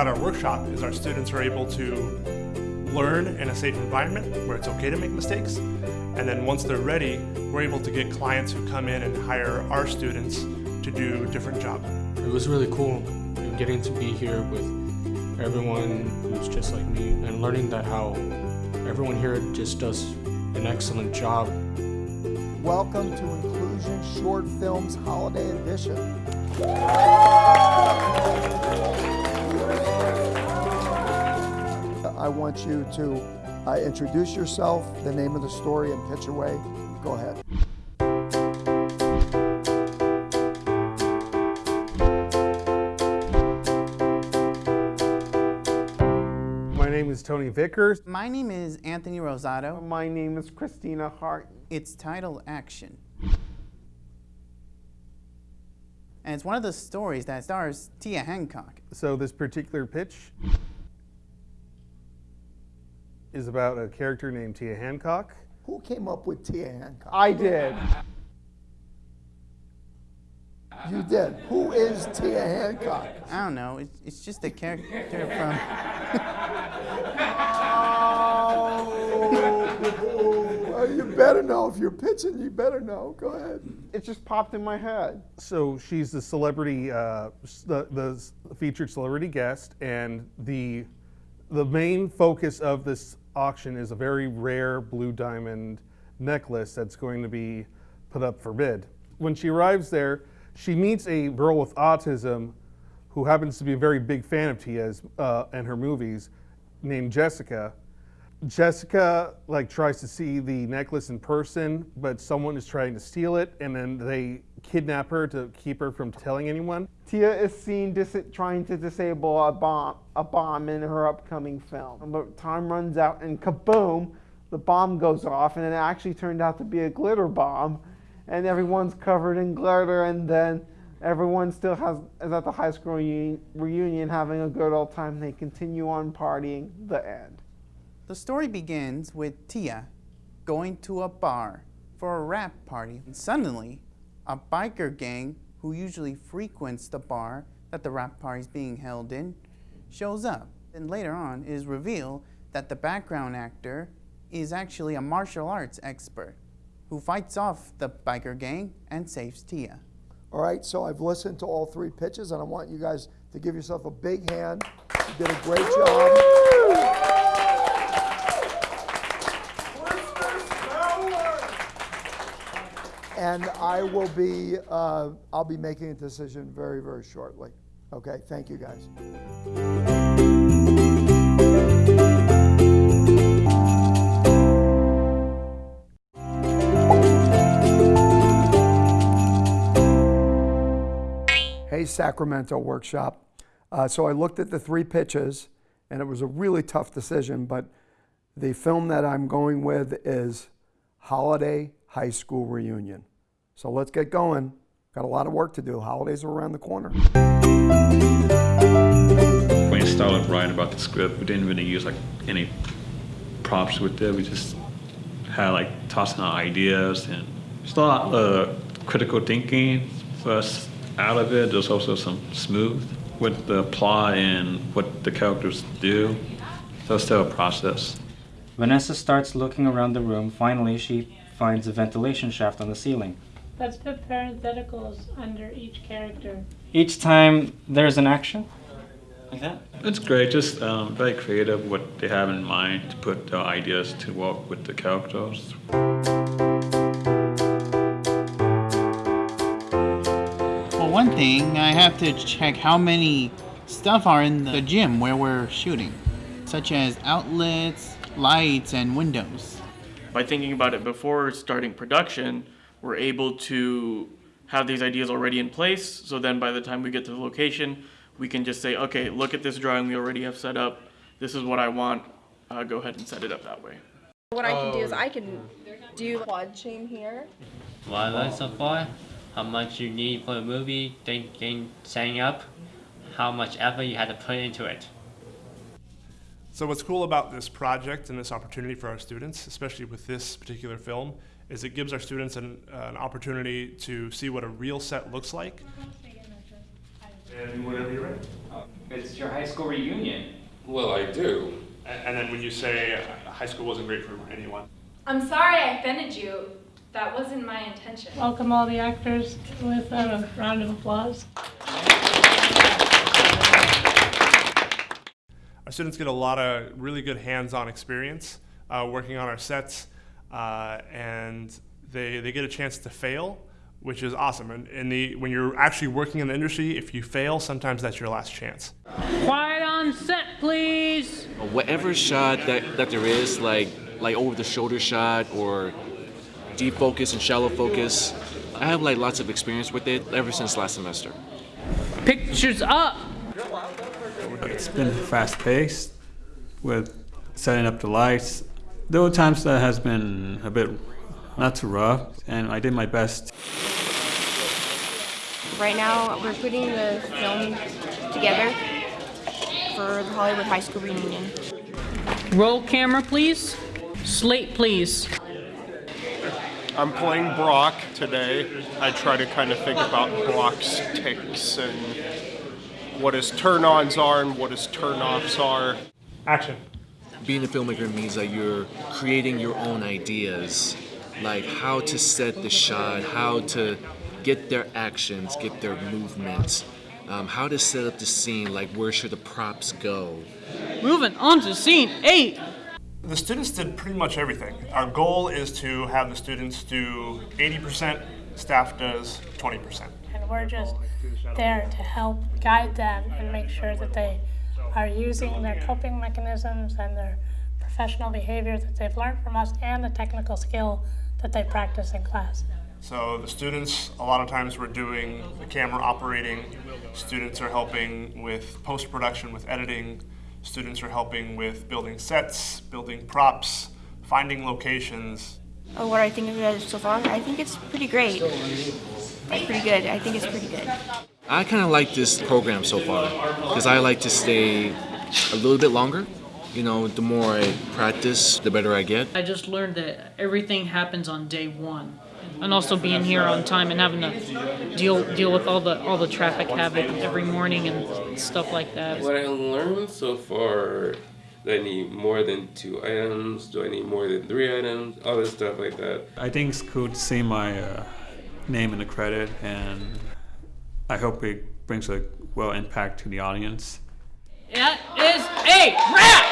about our workshop is our students are able to learn in a safe environment where it's okay to make mistakes. And then once they're ready, we're able to get clients who come in and hire our students to do different jobs. It was really cool getting to be here with everyone who's just like me and learning that how everyone here just does an excellent job. Welcome to Inclusion Short Films Holiday Edition. I want you to uh, introduce yourself, the name of the story, and pitch away. Go ahead. My name is Tony Vickers. My name is Anthony Rosado. My name is Christina Hart. It's titled Action. And it's one of the stories that stars Tia Hancock. So this particular pitch is about a character named Tia Hancock. Who came up with Tia Hancock? I did. You did. Who is Tia Hancock? I don't know, it's, it's just a character from. Oh, you better know. If you're pitching, you better know. Go ahead. It just popped in my head. So she's the celebrity, uh, the, the featured celebrity guest, and the the main focus of this auction is a very rare blue diamond necklace that's going to be put up for bid. When she arrives there, she meets a girl with autism who happens to be a very big fan of Tia's uh, and her movies, named Jessica. Jessica like tries to see the necklace in person, but someone is trying to steal it, and then they kidnap her to keep her from telling anyone. Tia is seen trying to disable a bomb, a bomb in her upcoming film. But time runs out, and kaboom, the bomb goes off, and it actually turned out to be a glitter bomb, and everyone's covered in glitter, and then everyone still has is at the high school reunion, reunion having a good old time. They continue on partying. The end. The story begins with Tia going to a bar for a wrap party. And suddenly, a biker gang who usually frequents the bar that the wrap party is being held in shows up. And later on, it is revealed that the background actor is actually a martial arts expert who fights off the biker gang and saves Tia. All right, so I've listened to all three pitches, and I want you guys to give yourself a big hand. You did a great job. And I will be, uh, I'll be making a decision very, very shortly. Okay, thank you guys. Hey Sacramento Workshop. Uh, so I looked at the three pitches, and it was a really tough decision, but the film that I'm going with is Holiday High School Reunion. So let's get going. Got a lot of work to do. Holidays are around the corner. When we started writing about the script, we didn't really use like any props with it. We just had like tossing out ideas and it's a lot of uh, critical thinking first out of it. There's also some smooth with the plot and what the characters do. So it's still a process. Vanessa starts looking around the room. Finally, she finds a ventilation shaft on the ceiling. Let's put parentheticals under each character. Each time there's an action, like that. It's great, just um, very creative what they have in mind to put their ideas to work with the characters. Well, one thing, I have to check how many stuff are in the gym where we're shooting, such as outlets, lights, and windows. By thinking about it before starting production, we're able to have these ideas already in place. So then by the time we get to the location, we can just say, okay, look at this drawing we already have set up. This is what I want. Uh, go ahead and set it up that way. What I can do is I can do quad chain here. What I so far, how much you need for a movie, thinking, setting up, how much effort you had to put into it. So what's cool about this project and this opportunity for our students, especially with this particular film, is it gives our students an, uh, an opportunity to see what a real set looks like. And whenever you're ready. It's your high school reunion. Well, I do. And, and then when you say uh, high school wasn't great for anyone, I'm sorry I offended you. That wasn't my intention. Welcome all the actors with a round of applause. our students get a lot of really good hands-on experience uh, working on our sets, uh, and they, they get a chance to fail, which is awesome. And, and the, when you're actually working in the industry, if you fail, sometimes that's your last chance. Quiet on set, please. Whatever shot that, that there is, like like over the shoulder shot or deep focus and shallow focus, I have like lots of experience with it ever since last semester. Pictures up. It's been fast paced with setting up the lights. There were times that has been a bit not too rough, and I did my best. Right now, we're putting the film together for the Hollywood High School reunion. Roll camera, please. Slate, please. I'm playing Brock today. I try to kind of think about Brock's tics and what his turn-ons are and what his turn-offs are. Action. Being a filmmaker means that you're creating your own ideas, like how to set the shot, how to get their actions, get their movements, um, how to set up the scene, like where should the props go. Moving on to scene eight. The students did pretty much everything. Our goal is to have the students do 80%, staff does 20%. And we're just there to help guide them and make sure that they are using their coping mechanisms and their professional behavior that they've learned from us and the technical skill that they practice in class. So the students, a lot of times we're doing the camera operating, students are helping with post-production, with editing, students are helping with building sets, building props, finding locations. Oh, what I think of it so far? I think it's pretty great. It's pretty good. I think it's pretty good. I kind of like this program so far because I like to stay a little bit longer. You know, the more I practice, the better I get. I just learned that everything happens on day one. And also being here on time and having to deal deal with all the all the traffic havoc every morning and stuff like that. What I learned so far, do I need more than two items? Do I need more than three items? All this stuff like that. I think it's cool to see my uh, name in the credit, and I hope it brings a well impact to the audience. It is a wrap!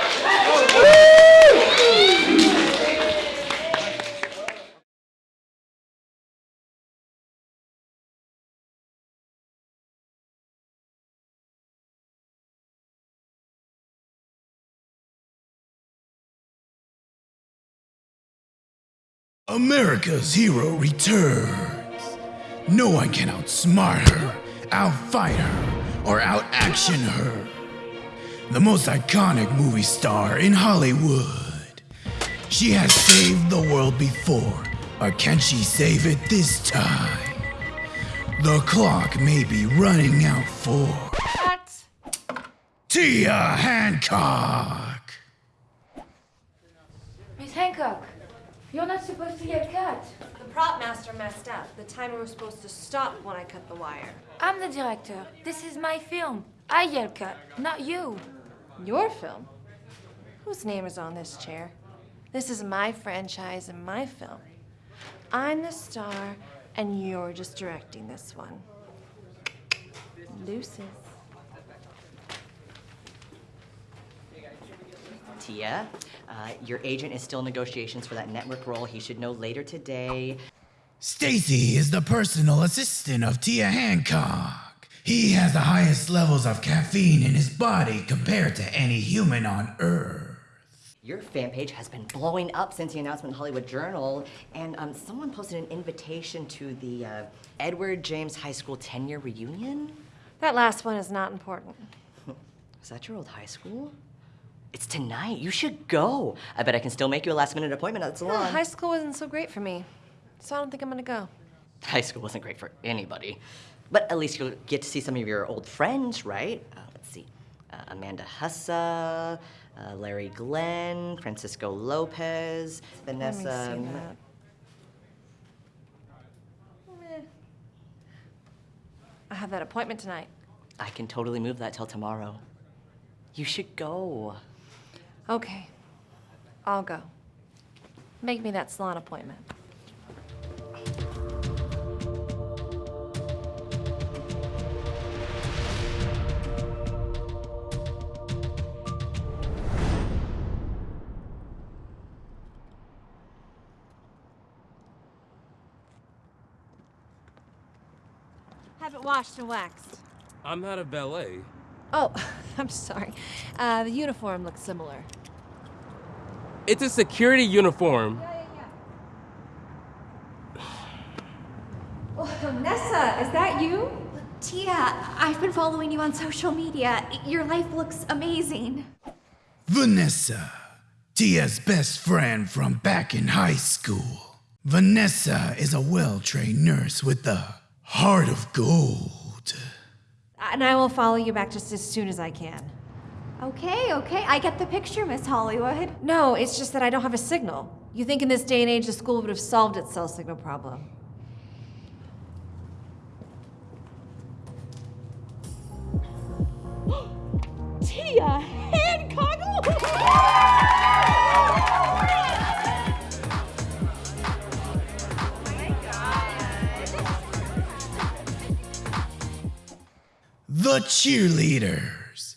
America's hero returns. No one can outsmart her, outfight her, or outaction her. The most iconic movie star in Hollywood. She has saved the world before, or can she save it this time? The clock may be running out for Tia Hancock. Miss Hancock, you're not supposed to get cut. The prop master messed up. The timer was supposed to stop when I cut the wire. I'm the director. This is my film. I yell cut, not you. Your film? Whose name is on this chair? This is my franchise and my film. I'm the star, and you're just directing this one. Deuces. Tia, uh, your agent is still in negotiations for that network role. He should know later today. Stacy is the personal assistant of Tia Hancock. He has the highest levels of caffeine in his body compared to any human on Earth. Your fan page has been blowing up since the announcement in Hollywood Journal, and um, someone posted an invitation to the uh, Edward James High School 10 year reunion. That last one is not important. Is that your old high school? It's tonight. You should go. I bet I can still make you a last minute appointment at the Yeah, salon. high school wasn't so great for me, so I don't think I'm gonna go. High school wasn't great for anybody. But at least you'll get to see some of your old friends, right? Uh, let's see. Uh, Amanda Hussa, uh, Larry Glenn, Francisco Lopez, Vanessa. Let me see that. I have that appointment tonight. I can totally move that till tomorrow. You should go. Okay, I'll go. Make me that salon appointment. Have it washed and waxed. I'm not a valet. Oh, I'm sorry. Uh, the uniform looks similar. It's a security uniform. Oh, Nessa, is that you? Tia, I've been following you on social media. Your life looks amazing. Vanessa, Tia's best friend from back in high school. Vanessa is a well trained nurse with a heart of gold. And I will follow you back just as soon as I can. Okay, okay, I get the picture, Miss Hollywood. No, it's just that I don't have a signal. You think in this day and age the school would have solved its cell signal problem. Tia The cheerleaders.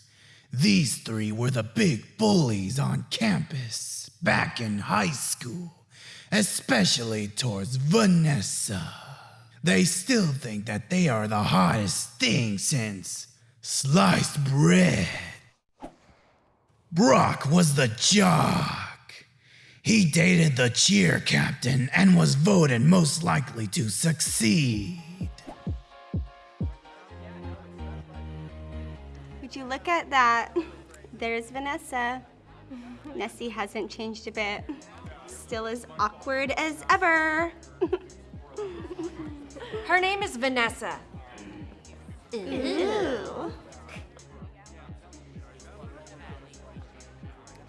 These three were the big bullies on campus back in high school, especially towards Vanessa. They still think that they are the hottest thing since sliced bread. Brock was the jock. He dated the cheer captain and was voted most likely to succeed. Would you look at that? There's Vanessa. Nessie hasn't changed a bit. Still as awkward as ever. Her name is Vanessa. Ew.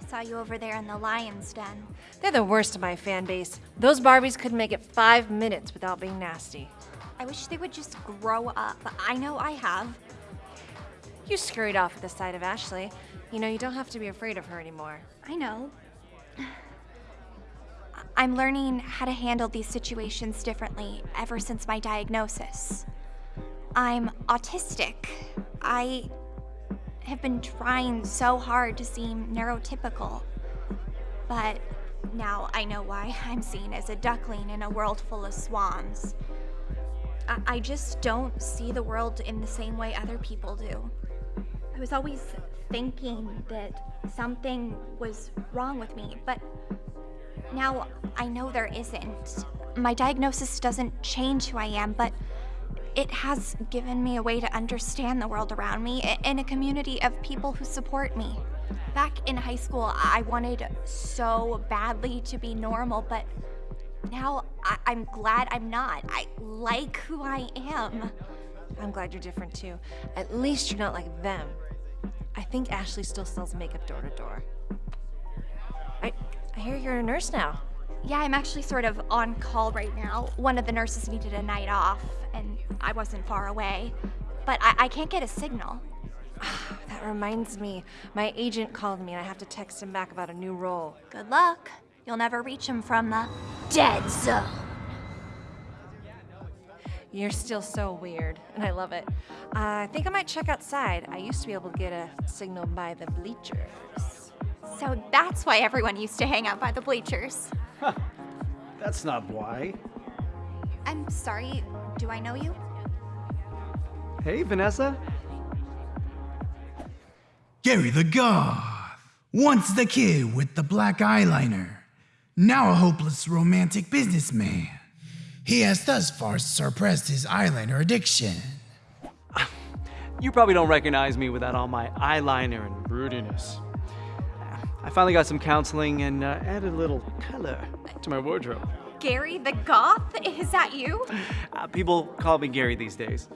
Saw you over there in the lion's den. They're the worst of my fan base. Those Barbies couldn't make it five minutes without being nasty. I wish they would just grow up. I know I have. You scurried off at the sight of Ashley. You know, you don't have to be afraid of her anymore. I know. I'm learning how to handle these situations differently ever since my diagnosis. I'm autistic. I have been trying so hard to seem neurotypical. But now I know why I'm seen as a duckling in a world full of swans. I, I just don't see the world in the same way other people do. I was always thinking that something was wrong with me, but now I know there isn't. My diagnosis doesn't change who I am, but it has given me a way to understand the world around me in a community of people who support me. Back in high school, I wanted so badly to be normal, but now I- I'm glad I'm not. I like who I am. I'm glad you're different too. At least you're not like them. I think Ashley still sells makeup door to door. I, I hear you're a nurse now. Yeah, I'm actually sort of on call right now. One of the nurses needed a night off, and I wasn't far away. But I, I can't get a signal. That reminds me, my agent called me and I have to text him back about a new role. Good luck. You'll never reach him from the dead zone. You're still so weird, and I love it. Uh, I think I might check outside. I used to be able to get a signal by the bleachers. So that's why everyone used to hang out by the bleachers. That's not why. I'm sorry, do I know you? Hey, Vanessa. Gary the Goth. Once the kid with the black eyeliner, now a hopeless romantic businessman. He has thus far suppressed his eyeliner addiction. You probably don't recognize me without all my eyeliner and broodiness. I finally got some counseling and uh, added a little color to my wardrobe. Gary the Goth? Is that you? Uh, people call me Gary these days.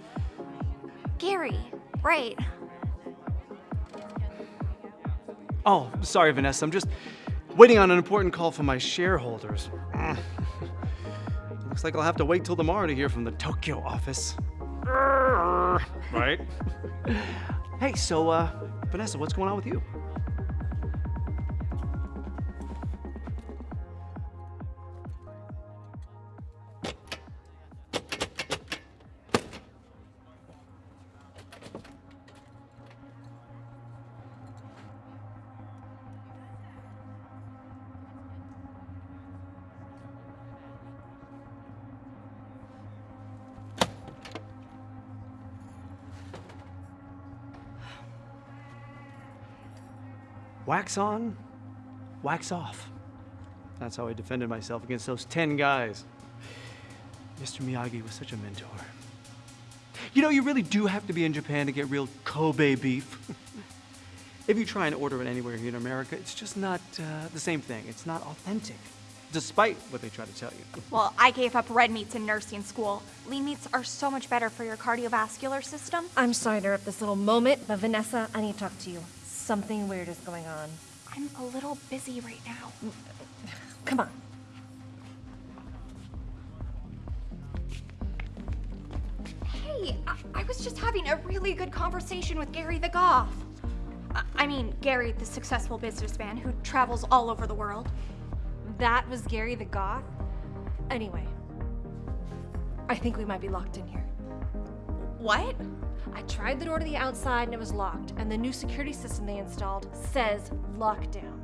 Gary, right. Oh, sorry, Vanessa. I'm just waiting on an important call from my shareholders. Looks like I'll have to wait till tomorrow to hear from the Tokyo office. right? hey, so, uh, Vanessa, what's going on with you? Wax on, wax off. That's how I defended myself against those 10 guys. Mr. Miyagi was such a mentor. You know, you really do have to be in Japan to get real Kobe beef. if you try and order it anywhere here in America, it's just not uh, the same thing. It's not authentic, despite what they try to tell you. Well, I gave up red meats in nursing school. Lean meats are so much better for your cardiovascular system. I'm sorry to interrupt this little moment, but Vanessa, I need to talk to you. Something weird is going on. I'm a little busy right now. Come on. Hey, I, I was just having a really good conversation with Gary the Goth. I, I mean, Gary, the successful businessman who travels all over the world. That was Gary the Goth? Anyway, I think we might be locked in here. What? I tried the door to the outside and it was locked, and the new security system they installed says lockdown.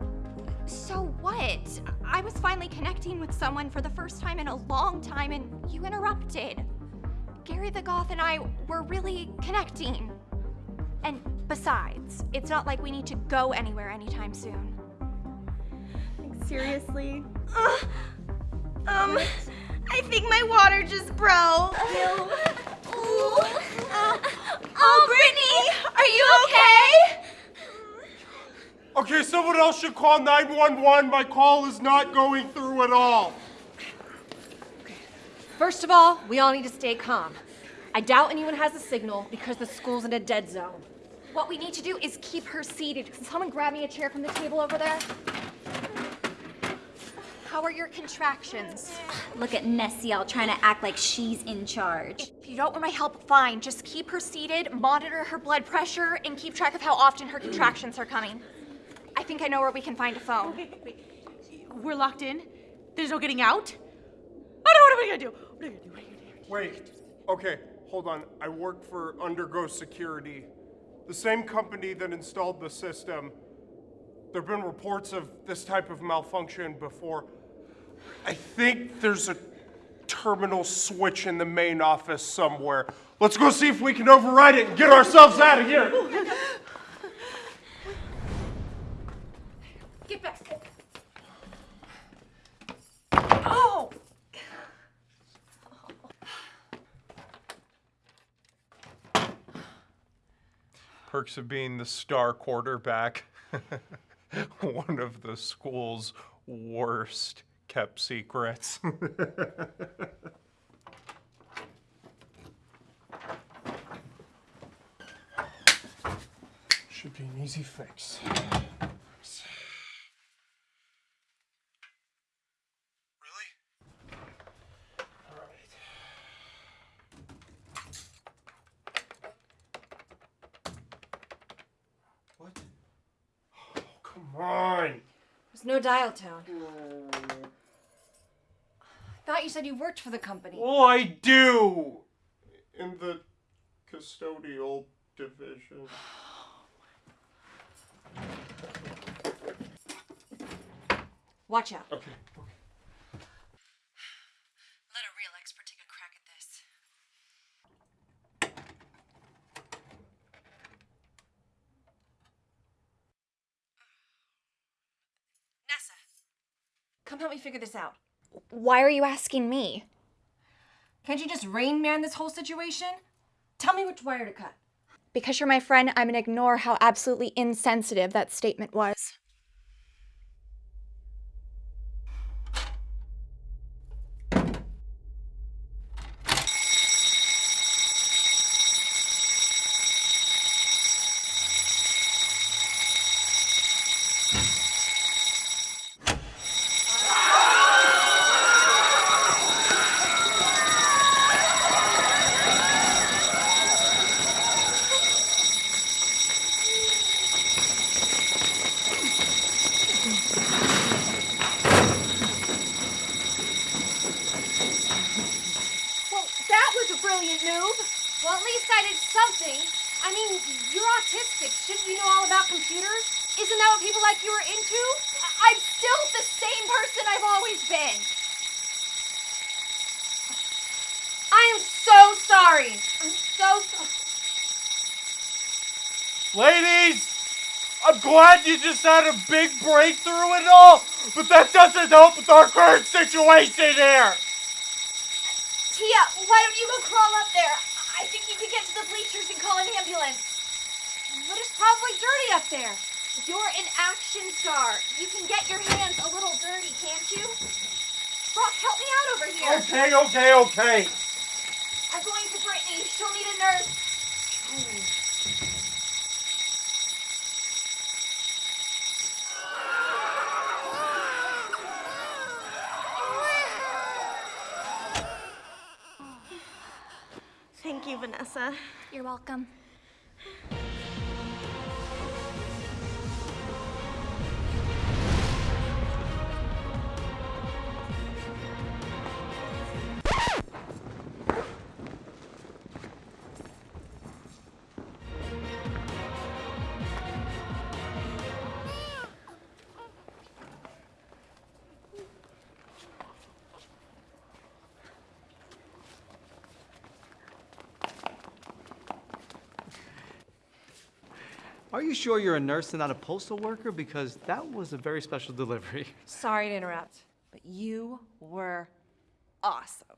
So what? I was finally connecting with someone for the first time in a long time and you interrupted. Gary the Goth and I were really connecting. And besides, it's not like we need to go anywhere anytime soon. Seriously? Ugh. Um, I think my water just broke. Ooh. Uh, oh, Brittany, are you okay? Okay, someone else should call 911. My call is not going through at all. First of all, we all need to stay calm. I doubt anyone has a signal because the school's in a dead zone. What we need to do is keep her seated. Can someone grab me a chair from the table over there? How are your contractions? Look at Nessie all trying to act like she's in charge. If you don't want my help, fine. Just keep her seated, monitor her blood pressure, and keep track of how often her contractions are coming. I think I know where we can find a phone. We're locked in? There's no getting out? I don't know what are we gonna do? What are we gonna do? What are we gonna do? Wait, okay, hold on. I work for Undergo Security, the same company that installed the system. There have been reports of this type of malfunction before. I think there's a terminal switch in the main office somewhere. Let's go see if we can override it and get ourselves out of here. Get back. Oh! Perks of being the star quarterback. One of the school's worst kept secrets. Should be an easy fix. Really? Oh, come on. There's no dial tone. I thought you said you worked for the company. Well, I do. In the custodial division. Watch out. Okay. Let a real expert take a crack at this. Nessa, come help me figure this out. Why are you asking me? Can't you just rain man this whole situation? Tell me which wire to cut. Because you're my friend, I'm gonna ignore how absolutely insensitive that statement was. Noob. Well, at least I did something. I mean, you're autistic. Shouldn't you know all about computers? Isn't that what people like you are into? I'm still the same person I've always been. I am so sorry. I'm so sorry. Ladies, I'm glad you just had a big breakthrough and all, but that doesn't help with our current situation here. Tia, why don't you go crawl up there? I think you could get to the bleachers and call an ambulance. But it's probably dirty up there. You're an action star. You can get your hands a little dirty, can't you? Brock, help me out over here. Okay, okay, okay. I'm going to Brittany. She'll need a nurse. Thank you, Vanessa. You're welcome. Are you sure you're a nurse and not a postal worker? Because that was a very special delivery. Sorry to interrupt, but you were awesome.